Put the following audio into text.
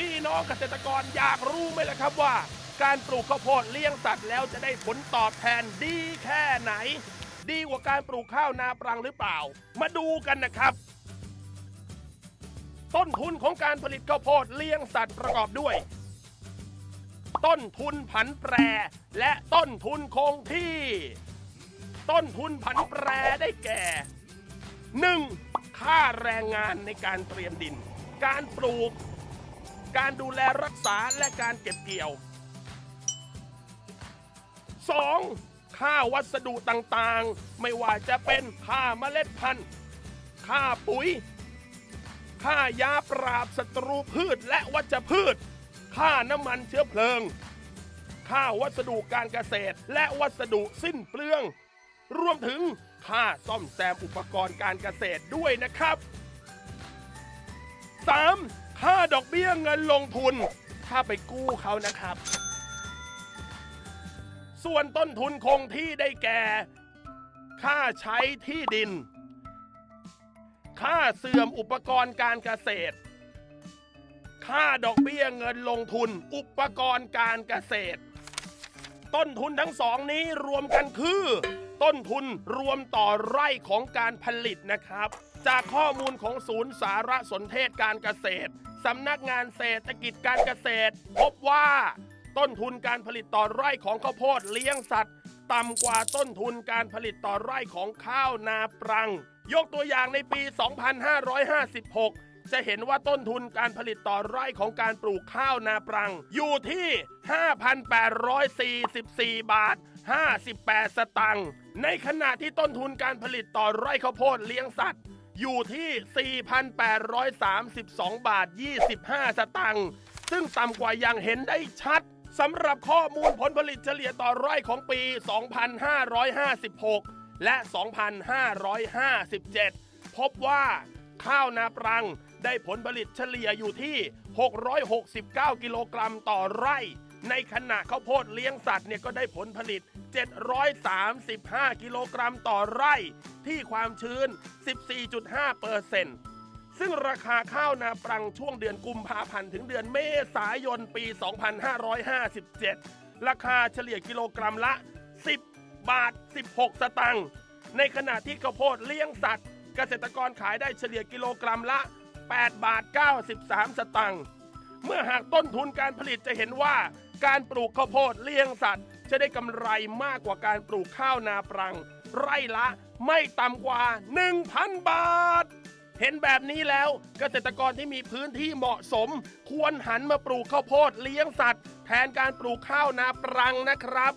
พี่น้องเกษตรกรอยากรู้ไหมล่ะครับว่า การปลูกข้าวโพดเลี้ยงสัตว์แล้วจะได้ผลตอบแทนดีแค่ไหน ดีกว่าการปลูกข้าวนาปรังหรือเปล่า มาดูกันนะครับ ต้นทุนของการผลิตข้าวโพดเลี้ยงสัตว์ประกอบด้วย ต้นทุนผันแปร และต้นทุนคงที่ ต้นทุนผันแปรได้แก่ 1. ค่าแรงงานในการเตรียมดิน การปลูก การดูแลรักษาและการเก็บเกี่ยว 2. ค่าวัสดุต่างๆ ไม่ว่าจะเป็นค่าเมล็ดพันธุ์ ค่าปุ๋ย ค่ายาปราบศัตรูพืชและวัชพืช ค่าน้ำมันเชื้อเพลิง ค่าวัสดุการเกษตรและวัสดุสิ้นเปลือง รวมถึงค่าซ่อมแซมอุปกรณ์การเกษตรด้วยนะครับ 3. ค่าดอกเบี้ยเงินลงทุน ถ้าไปกู้เขานะครับ ส่วนต้นทุนคงที่ได้แก่ ค่าใช้ที่ดิน ค่าเสื่อมอุปกรณ์การเกษตร ค่าดอกเบี้ยเงินลงทุน อุปกรณ์การเกษตร ต้นทุนทั้งสองนี้รวมกันคือ ต้นทุนรวมต่อไร่ของการผลิตนะครับ จากข้อมูลของศูนย์สารสนเทศการเกษตรสำนักงานเศรษฐกิจการเกษตร พบว่าต้นทุนการผลิตต่อไร่ของข้าวโพดเลี้ยงสัตว์ ต่ำกว่าต้นทุนการผลิตต่อไร่ของข้าวนาปรัง ยกตัวอย่างในปี 2556 จะเห็นว่าต้นทุนการผลิตต่อไร่ของการปลูกข้าวนาปรัง อยู่ที่ 5,844 บาท 58 สตังค์ในขณะที่ต้นทุนการผลิตต่อไร่ข้าวโพดเลี้ยงสัตว์ อยู่ที่ 4,832 บาท 25 สตังค์ ซึ่งต่ำกว่าอย่างเห็นได้ชัดสำหรับข้อมูลผลผลิตเฉลี่ยต่อไร่ของปี 2556 และ 2557 พบว่าข้าวนาปรังได้ผลผลิตเฉลี่ยอยู่ที่ 669 กิโลกรัมต่อไร่ ในขณะข้าวโพดเลี้ยงสัตว์เนี่ยก็ได้ผลผลิต 735 กิโลกรัมต่อไร่ที่ความชื้น 14.5เปอร์เซ็นต์ซึ่งราคาข้าวนาปรังช่วงเดือนกุมภาพันธ์ถึงเดือนเมษายนปี 2557 ราคาเฉลี่ยกิโลกรัมละ 10 บาท 16 สตังค์ในขณะที่ข้าวโพดเลี้ยงสัตว์ เกษตรกรขายได้เฉลี่ยกิโลกรัมละ 8 บาท 93 สตังค์เมื่อหากต้นทุนการผลิตจะเห็นว่าการปลูกข้าวโพดเลี้ยงสัตว์ จะได้กำไรมากกว่าการปลูกข้าวนาปรัง ไร่ละไม่ต่ำกว่า 1,000 บาท เห็นแบบนี้แล้วเกษตรกรที่มีพื้นที่เหมาะสม ควรหันมาปลูกข้าวโพดเลี้ยงสัตว์ แทนการปลูกข้าวนาปรังนะครับ